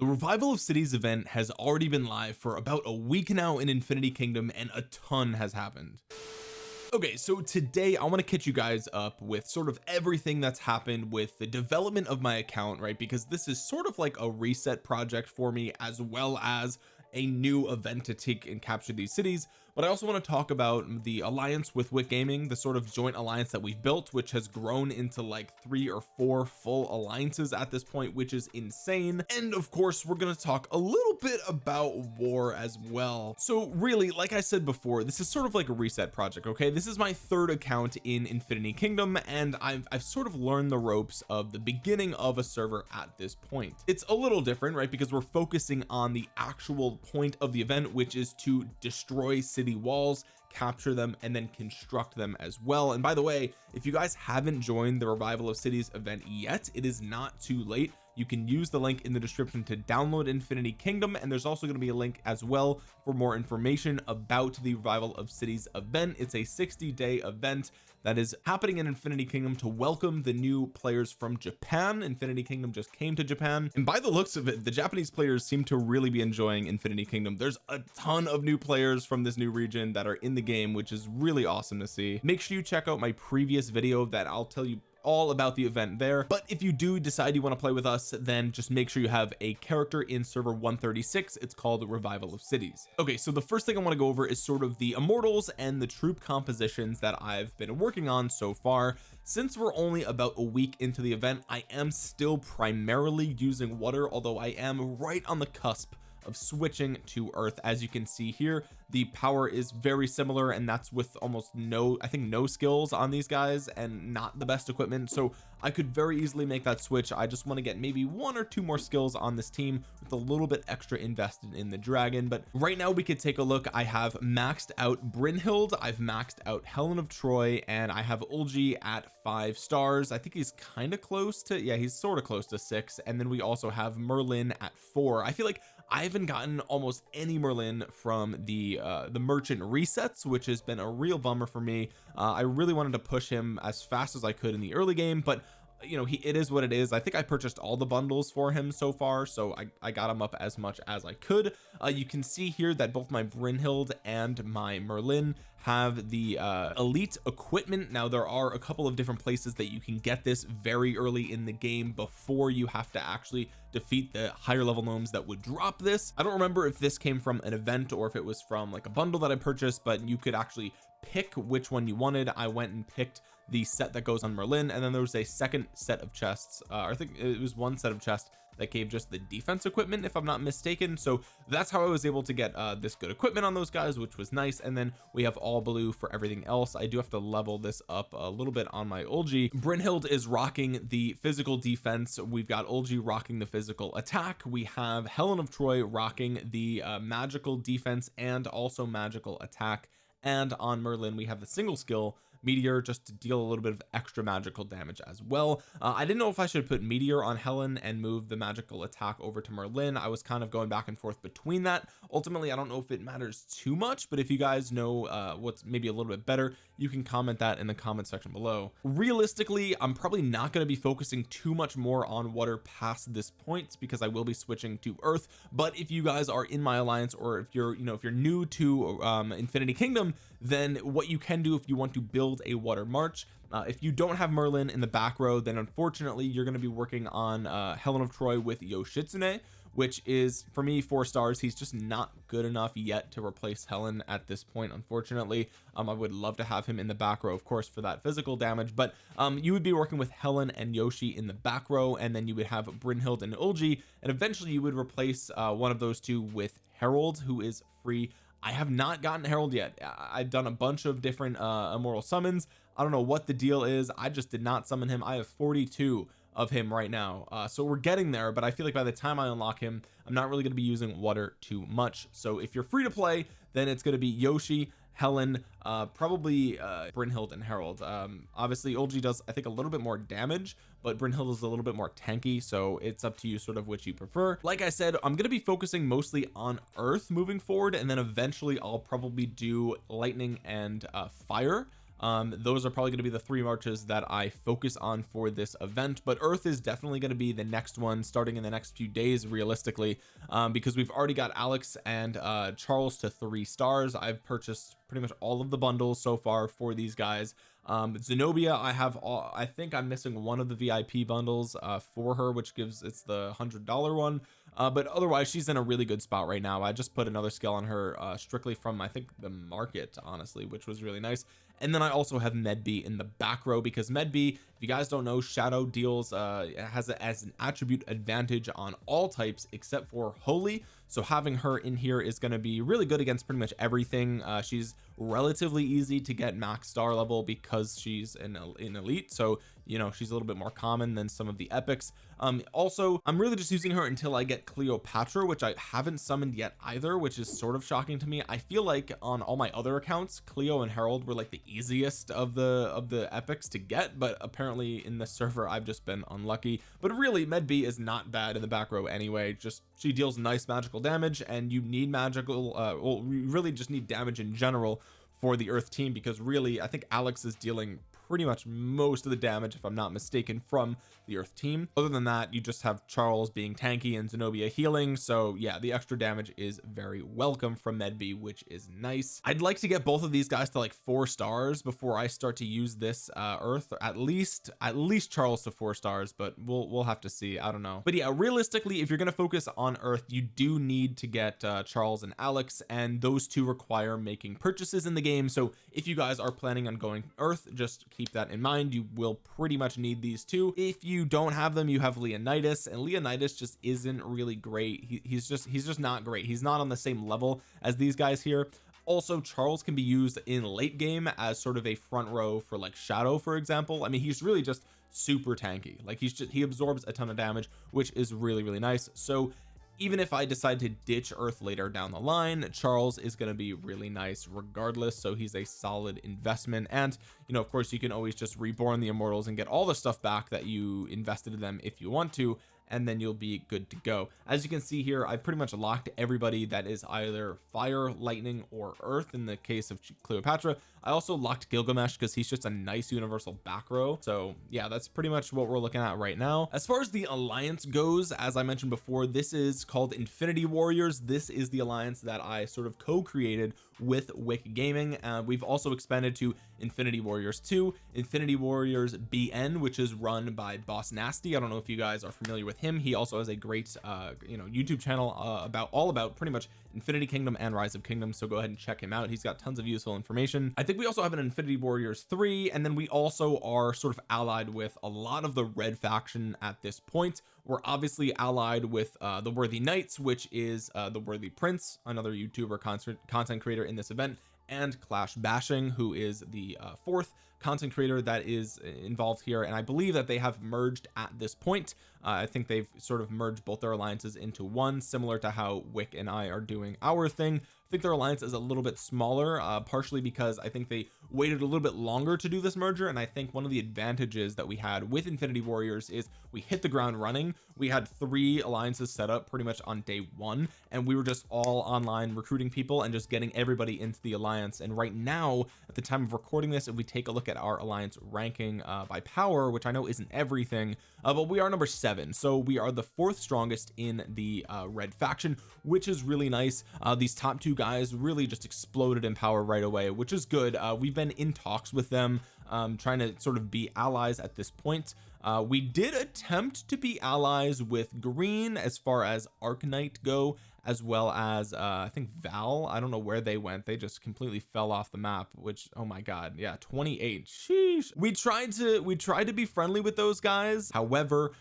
the revival of cities event has already been live for about a week now in Infinity Kingdom and a ton has happened. Okay so today I want to catch you guys up with sort of everything that's happened with the development of my account right? Because this is sort of like a reset project for me as well as a new event to take and capture these cities but I also want to talk about the alliance with Wick Gaming the sort of joint alliance that we've built which has grown into like three or four full alliances at this point which is insane. And of course we're going to talk a little bit about war as well. So really like I said before this is sort of like a reset project okay? This is my third account in Infinity Kingdom and I've, I've sort of learned the ropes of the beginning of a server at this point. It's a little different right? Because we're focusing on the actual point of the event which is to destroy cities city walls capture them and then construct them as well. And by the way if you guys haven't joined the revival of cities event yet it is not too late you can use the link in the description to download infinity kingdom and there's also going to be a link as well for more information about the revival of cities event. It's a 60 day event that is happening in infinity kingdom to welcome the new players from Japan. Infinity kingdom just came to Japan and by the looks of it the Japanese players seem to really be enjoying infinity kingdom. There's a ton of new players from this new region that are in the game which is really awesome to see. Make sure you check out my previous video that I'll tell you all about the event there. But if you do decide you want to play with us then just make sure you have a character in server 136 it's called revival of cities. Okay so the first thing I want to go over is sort of the immortals and the troop compositions that I've been working on so far. Since we're only about a week into the event I am still primarily using water although I am right on the cusp of switching to earth. As you can see here the power is very similar and that's with almost no I think no skills on these guys and not the best equipment. So I could very easily make that switch. I just want to get maybe one or two more skills on this team with a little bit extra invested in the dragon. But right now we could take a look. I have maxed out Brynhild I've maxed out Helen of Troy and I have Ulgi at five stars. I think he's kind of close to yeah he's sort of close to six. And then we also have Merlin at four. I feel like I haven't gotten almost any Merlin from the uh the merchant resets which has been a real bummer for me. Uh, I really wanted to push him as fast as I could in the early game but you know he it is what it is. I think I purchased all the bundles for him so far so I, I got him up as much as I could. Uh, you can see here that both my Brynhild and my Merlin have the uh, elite equipment. Now there are a couple of different places that you can get this very early in the game before you have to actually defeat the higher level gnomes that would drop this. I don't remember if this came from an event or if it was from like a bundle that I purchased but you could actually pick which one you wanted. I went and picked the set that goes on Merlin and then there was a second set of chests uh, I think it was one set of chests that gave just the defense equipment if I'm not mistaken. So that's how I was able to get uh, this good equipment on those guys which was nice. And then we have all blue for everything else. I do have to level this up a little bit on my Ulgi. Brynhild is rocking the physical defense. We've got Ulgi rocking the physical attack. We have Helen of Troy rocking the uh, magical defense and also magical attack. And on Merlin we have the single skill meteor just to deal a little bit of extra magical damage as well. Uh, I didn't know if I should put meteor on Helen and move the magical attack over to Merlin. I was kind of going back and forth between that. Ultimately I don't know if it matters too much but if you guys know uh, what's maybe a little bit better you can comment that in the comment section below. Realistically I'm probably not going to be focusing too much more on water past this point because I will be switching to earth. But if you guys are in my alliance or if you're you know if you're new to um, Infinity Kingdom then what you can do if you want to build a water march uh, if you don't have Merlin in the back row then unfortunately you're going to be working on uh, Helen of Troy with Yoshitsune which is for me four stars. He's just not good enough yet to replace Helen at this point unfortunately. Um, I would love to have him in the back row of course for that physical damage but um, you would be working with Helen and Yoshi in the back row and then you would have Brynhild and Ulgi and eventually you would replace uh, one of those two with Harold who is free. I have not gotten Harold yet. I've done a bunch of different uh immortal summons. I don't know what the deal is. I just did not summon him. I have 42 of him right now. Uh, so we're getting there but I feel like by the time I unlock him I'm not really going to be using water too much. So if you're free to play then it's going to be Yoshi Helen uh probably uh Brynhild and Harold. Um obviously Ulgi does I think a little bit more damage but Brynhild is a little bit more tanky so it's up to you sort of which you prefer. Like I said I'm going to be focusing mostly on earth moving forward and then eventually I'll probably do lightning and uh fire um those are probably going to be the three marches that I focus on for this event but Earth is definitely going to be the next one starting in the next few days realistically. Um because we've already got Alex and uh Charles to three stars. I've purchased pretty much all of the bundles so far for these guys. Um Zenobia I have all I think I'm missing one of the VIP bundles uh for her which gives it's the hundred dollar one. Uh but otherwise she's in a really good spot right now. I just put another skill on her uh strictly from I think the market honestly which was really nice and then I also have Medb in the back row because Medb if you guys don't know shadow deals uh has as an attribute advantage on all types except for holy so having her in here is going to be really good against pretty much everything. Uh she's relatively easy to get max star level because she's an, an elite. So you know she's a little bit more common than some of the epics. Um also I'm really just using her until I get Cleopatra which I haven't summoned yet either which is sort of shocking to me. I feel like on all my other accounts Cleo and Harold were like the easiest of the of the epics to get but apparently in the server I've just been unlucky. But really Medb is not bad in the back row anyway just she deals nice magical damage and you need magical uh well you really just need damage in general for the earth team because really I think Alex is dealing pretty much most of the damage if I'm not mistaken from the earth team. Other than that you just have Charles being tanky and Zenobia healing so yeah the extra damage is very welcome from Medb which is nice. I'd like to get both of these guys to like four stars before I start to use this uh earth. At least at least Charles to four stars but we'll we'll have to see. I don't know. But yeah realistically if you're going to focus on earth you do need to get uh Charles and Alex and those two require making purchases in the game. So if you guys are planning on going earth just keep that in mind. You will pretty much need these two if you don't have them you have Leonidas and Leonidas just isn't really great. He, he's just he's just not great. He's not on the same level as these guys here. Also Charles can be used in late game as sort of a front row for like shadow for example. I mean he's really just super tanky. Like he's just he absorbs a ton of damage which is really really nice. So even if I decide to ditch earth later down the line Charles is going to be really nice regardless so he's a solid investment. And you know of course you can always just reborn the immortals and get all the stuff back that you invested in them if you want to and then you'll be good to go. As you can see here I've pretty much locked everybody that is either fire lightning or earth. In the case of Cleopatra I also locked Gilgamesh because he's just a nice universal back row. So yeah that's pretty much what we're looking at right now. As far as the alliance goes as I mentioned before this is called Infinity Warriors. This is the alliance that I sort of co-created with Wick Gaming. Uh, we've also expanded to Infinity Warriors 2 Infinity Warriors BN which is run by Boss Nasty. I don't know if you guys are familiar with him. He also has a great uh you know YouTube channel uh, about all about pretty much Infinity Kingdom and Rise of Kingdoms so go ahead and check him out. He's got tons of useful information. I think we also have an Infinity Warriors 3 and then we also are sort of allied with a lot of the red faction at this point. We're obviously allied with uh the Worthy Knights which is uh the Worthy Prince another YouTuber content content creator in this event and Clash Bashing who is the uh, fourth content creator that is involved here and I believe that they have merged at this point. Uh, I think they've sort of merged both their alliances into one similar to how Wick and I are doing our thing think their alliance is a little bit smaller uh, partially because I think they waited a little bit longer to do this merger and I think one of the advantages that we had with Infinity Warriors is we hit the ground running. We had three alliances set up pretty much on day one and we were just all online recruiting people and just getting everybody into the alliance. And right now at the time of recording this if we take a look at our alliance ranking uh, by power which I know isn't everything uh, but we are number seven. So we are the fourth strongest in the uh, red faction which is really nice. Uh, these top two guys really just exploded in power right away which is good. Uh, we've been in talks with them um, trying to sort of be allies at this point. Uh, we did attempt to be allies with green as far as Arknight go as well as uh I think Val. I don't know where they went. They just completely fell off the map which oh my god. Yeah 28 sheesh. We tried to we tried to be friendly with those guys. However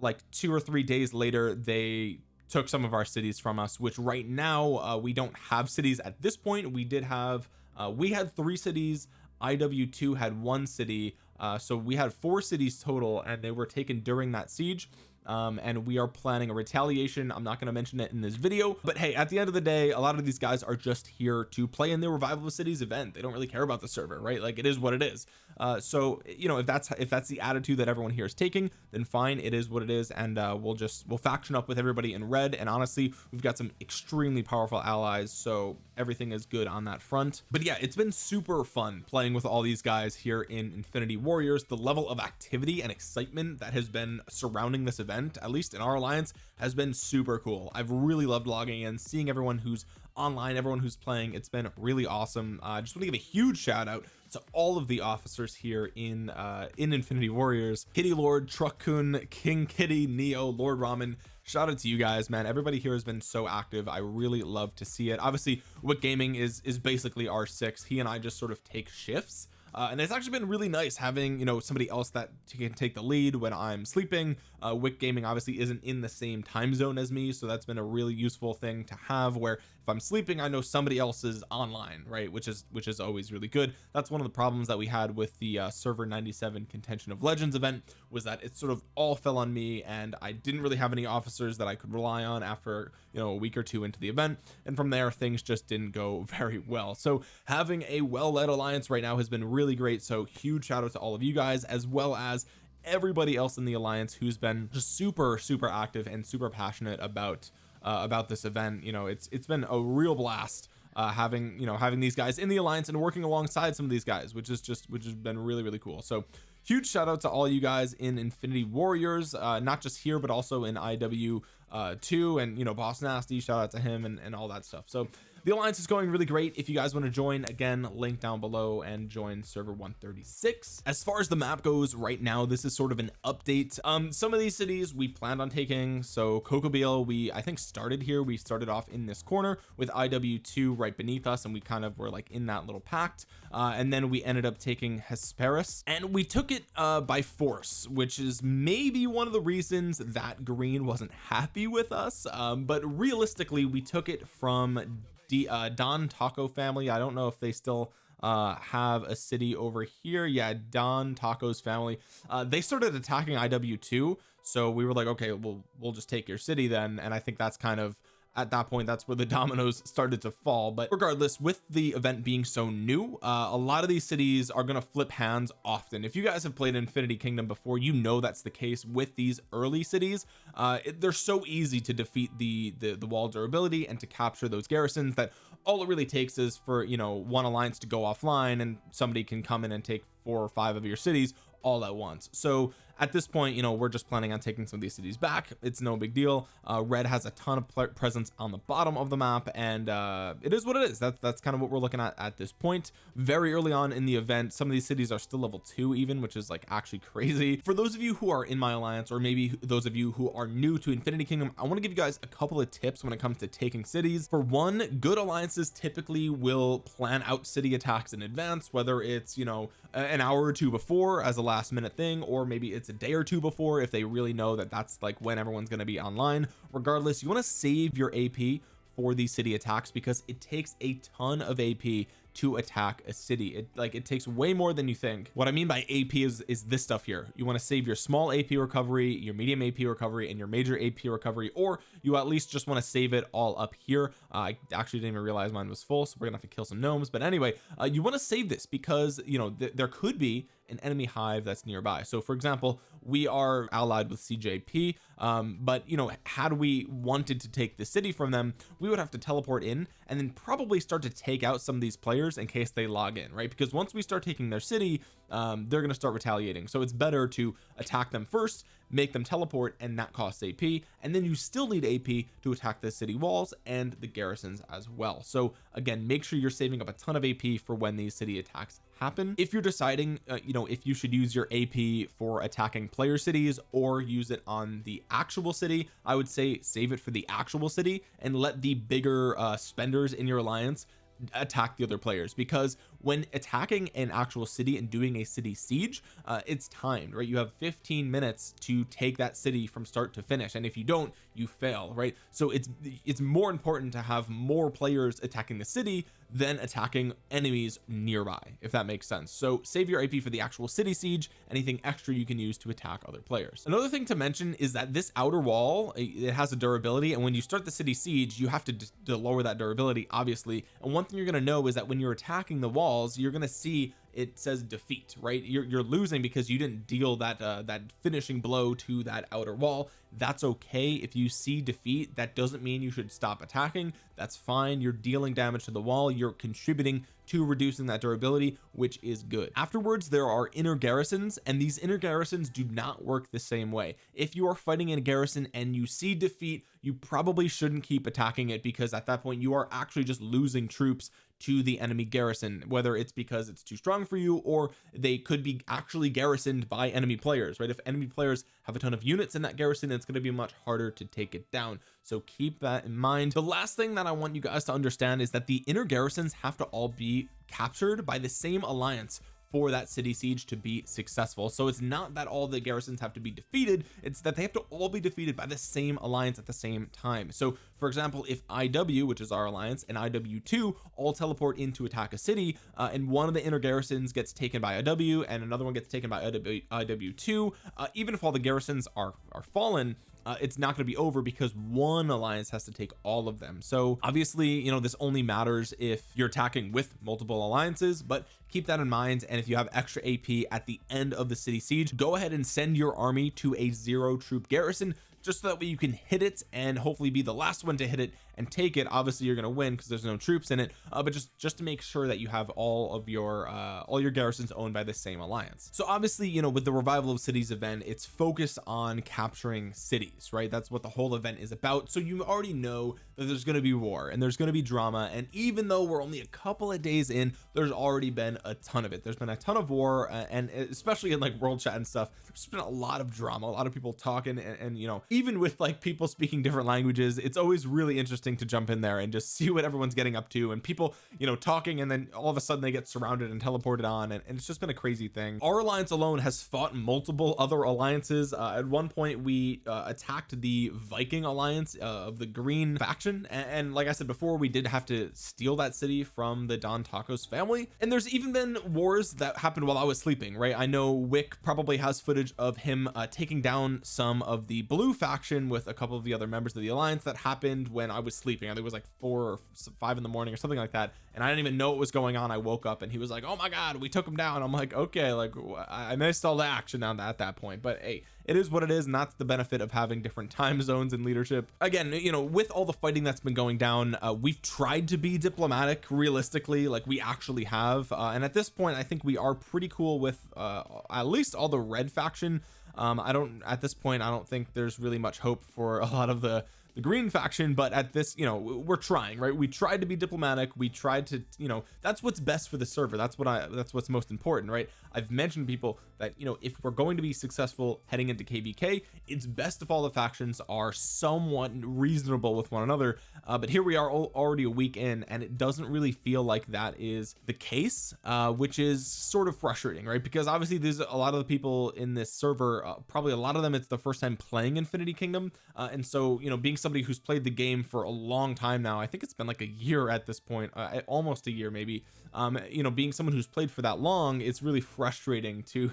like two or three days later they took some of our cities from us which right now uh, we don't have cities. At this point we did have uh, we had three cities. IW2 had one city. Uh, so we had four cities total and they were taken during that siege um, and we are planning a retaliation. I'm not going to mention it in this video but hey at the end of the day a lot of these guys are just here to play in the revival of cities event. They don't really care about the server right? Like it is what it is. Uh, so you know if that's if that's the attitude that everyone here is taking then fine it is what it is. And uh, we'll just we'll faction up with everybody in red. And honestly we've got some extremely powerful allies so everything is good on that front. But yeah it's been super fun playing with all these guys here in Infinity Warriors. The level of activity and excitement that has been surrounding this event at least in our alliance has been super cool. I've really loved logging in seeing everyone who's online everyone who's playing. It's been really awesome. I uh, just want to give a huge shout out to all of the officers here in uh in Infinity Warriors. Kitty Lord Truckun King Kitty Neo Lord Ramen. Shout out to you guys man. Everybody here has been so active. I really love to see it. Obviously Wick Gaming is is basically R6 he and I just sort of take shifts uh, and it's actually been really nice having you know somebody else that can take the lead when I'm sleeping. Uh, Wick Gaming obviously isn't in the same time zone as me so that's been a really useful thing to have where if I'm sleeping I know somebody else is online right? Which is which is always really good. That's one of the problems that we had with the uh, server 97 contention of legends event was that it sort of all fell on me and I didn't really have any officers that I could rely on after you know a week or two into the event. And from there things just didn't go very well. So having a well-led alliance right now has been really great. So huge shout out to all of you guys as well as everybody else in the alliance who's been just super super active and super passionate about uh, about this event. You know it's it's been a real blast uh, having you know having these guys in the alliance and working alongside some of these guys which is just which has been really really cool. So huge shout out to all you guys in Infinity Warriors uh, not just here but also in IW uh 2 and you know Boss Nasty shout out to him and, and all that stuff. So the alliance is going really great. If you guys want to join again link down below and join server 136 as far as the map goes right now this is sort of an update. Um some of these cities we planned on taking so Kokobeel we I think started here. We started off in this corner with IW2 right beneath us and we kind of were like in that little pact. Uh, and then we ended up taking Hesperus and we took it uh by force which is maybe one of the reasons that green wasn't happy with us. Um but realistically we took it from D, uh, Don Taco family. I don't know if they still uh have a city over here. Yeah Don Taco's family. Uh they started attacking IW2 so we were like okay well we'll just take your city then. And I think that's kind of at that point that's where the dominoes started to fall. But regardless with the event being so new uh, a lot of these cities are going to flip hands often. If you guys have played Infinity Kingdom before you know that's the case with these early cities. Uh, it, they're so easy to defeat the, the the wall durability and to capture those garrisons that all it really takes is for you know one alliance to go offline and somebody can come in and take four or five of your cities all at once. So at this point you know we're just planning on taking some of these cities back. It's no big deal. Uh, red has a ton of presence on the bottom of the map and uh, it is what it is. That's that's kind of what we're looking at at this point. Very early on in the event some of these cities are still level two even which is like actually crazy. For those of you who are in my alliance or maybe those of you who are new to Infinity Kingdom I want to give you guys a couple of tips when it comes to taking cities. For one good alliances typically will plan out city attacks in advance whether it's you know an hour or two before as a last minute thing or maybe it's a day or two before if they really know that that's like when everyone's going to be online. Regardless you want to save your AP for these city attacks because it takes a ton of AP to attack a city. It like it takes way more than you think. What I mean by AP is is this stuff here. You want to save your small AP recovery your medium AP recovery and your major AP recovery or you at least just want to save it all up here. Uh, I actually didn't even realize mine was full so we're gonna have to kill some gnomes. But anyway uh, you want to save this because you know th there could be an enemy hive that's nearby. So for example we are allied with CJP um but you know had we wanted to take the city from them we would have to teleport in and then probably start to take out some of these players in case they log in right? Because once we start taking their city um they're going to start retaliating. So it's better to attack them first make them teleport and that costs AP and then you still need AP to attack the city walls and the garrisons as well. So again make sure you're saving up a ton of AP for when these city attacks happen. If you're deciding uh, you know if you should use your AP for attacking player cities or use it on the actual city I would say save it for the actual city and let the bigger uh spenders in your alliance attack the other players. Because when attacking an actual city and doing a city siege uh, it's timed right? You have 15 minutes to take that city from start to finish and if you don't you fail right? So it's it's more important to have more players attacking the city than attacking enemies nearby if that makes sense. So save your AP for the actual city siege anything extra you can use to attack other players. Another thing to mention is that this outer wall it has a durability and when you start the city siege you have to, to lower that durability obviously. And one thing you're going to know is that when you're attacking the walls you're to see it says defeat right? You're, you're losing because you didn't deal that uh, that finishing blow to that outer wall. That's okay. If you see defeat that doesn't mean you should stop attacking. That's fine. You're dealing damage to the wall. You're contributing to reducing that durability which is good. Afterwards there are inner garrisons and these inner garrisons do not work the same way. If you are fighting in a garrison and you see defeat you probably shouldn't keep attacking it because at that point you are actually just losing troops to the enemy garrison whether it's because it's too strong for you or they could be actually garrisoned by enemy players right? If enemy players have a ton of units in that garrison it's going to be much harder to take it down. So keep that in mind. The last thing that I want you guys to understand is that the inner garrisons have to all be captured by the same alliance for that city siege to be successful. So it's not that all the garrisons have to be defeated it's that they have to all be defeated by the same alliance at the same time. So for example if IW which is our alliance and IW2 all teleport in to attack a city uh, and one of the inner garrisons gets taken by IW and another one gets taken by IW, IW2 uh, even if all the garrisons are are fallen uh, it's not going to be over because one alliance has to take all of them. So obviously you know this only matters if you're attacking with multiple alliances but keep that in mind. And if you have extra AP at the end of the city siege go ahead and send your army to a zero troop garrison just so that way you can hit it and hopefully be the last one to hit it and take it obviously you're going to win because there's no troops in it uh, but just just to make sure that you have all of your uh all your garrisons owned by the same alliance. So obviously you know with the revival of cities event it's focused on capturing cities right? That's what the whole event is about. So you already know that there's going to be war and there's going to be drama and even though we're only a couple of days in there's already been a ton of it. There's been a ton of war uh, and especially in like world chat and stuff there's been a lot of drama a lot of people talking and, and you know even with like people speaking different languages it's always really interesting interesting to jump in there and just see what everyone's getting up to and people you know talking and then all of a sudden they get surrounded and teleported on and, and it's just been a crazy thing. Our alliance alone has fought multiple other alliances. Uh, at one point we uh, attacked the Viking alliance uh, of the green faction and, and, like I said before we did have to steal that city from the Don Tacos family. And there's even been wars that happened while I was sleeping right? I know Wick probably has footage of him uh, taking down some of the blue faction with a couple of the other members of the alliance that happened when I was sleeping. I think it was like four or five in the morning or something like that and I didn't even know what was going on. I woke up and he was like oh my god we took him down. I'm like okay like I missed all the action on that at that point. But hey it is what it is and that's the benefit of having different time zones and leadership. Again you know with all the fighting that's been going down uh, we've tried to be diplomatic realistically like we actually have uh, and at this point I think we are pretty cool with uh, at least all the red faction. Um I don't at this point I don't think there's really much hope for a lot of the the green faction but at this you know we're trying right? We tried to be diplomatic. We tried to you know that's what's best for the server. That's what I that's what's most important right? I've mentioned people that you know if we're going to be successful heading into kvk it's best if all the factions are somewhat reasonable with one another. Uh, but here we are all, already a week in and it doesn't really feel like that is the case uh, which is sort of frustrating right? Because obviously there's a lot of the people in this server uh, probably a lot of them it's the first time playing infinity kingdom. Uh, and so you know being somebody who's played the game for a long time now. I think it's been like a year at this point uh, almost a year maybe. Um you know being someone who's played for that long it's really frustrating to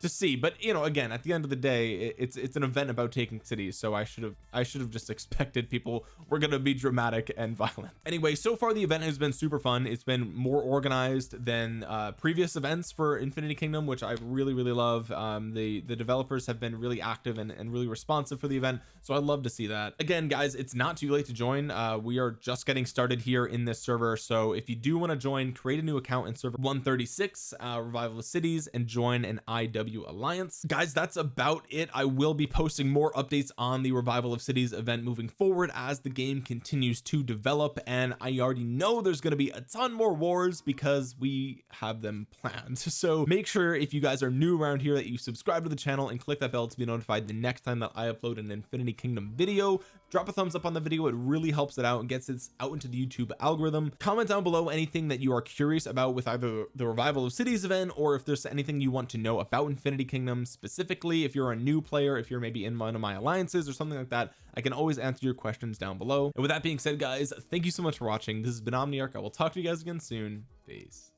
to see but you know again at the end of the day it's it's an event about taking cities so I should have I should have just expected people were going to be dramatic and violent. Anyway so far the event has been super fun. It's been more organized than uh previous events for Infinity Kingdom which I really really love. Um the the developers have been really active and, and really responsive for the event so I'd love to see that. Again guys it's not too late to join. Uh we are just getting started here in this server so if you do want to join create a new account in server 136 uh revival of cities and join an IW Alliance. Guys that's about it. I will be posting more updates on the revival of cities event moving forward as the game continues to develop. And I already know there's going to be a ton more wars because we have them planned. So make sure if you guys are new around here that you subscribe to the channel and click that bell to be notified the next time that I upload an Infinity Kingdom video drop a thumbs up on the video it really helps it out and gets it out into the YouTube algorithm. Comment down below anything that you are curious about with either the revival of cities event or if there's anything you want to know about Infinity Kingdom specifically. If you're a new player if you're maybe in one of my alliances or something like that I can always answer your questions down below. And with that being said guys thank you so much for watching. This has been Omniarch. I will talk to you guys again soon. Peace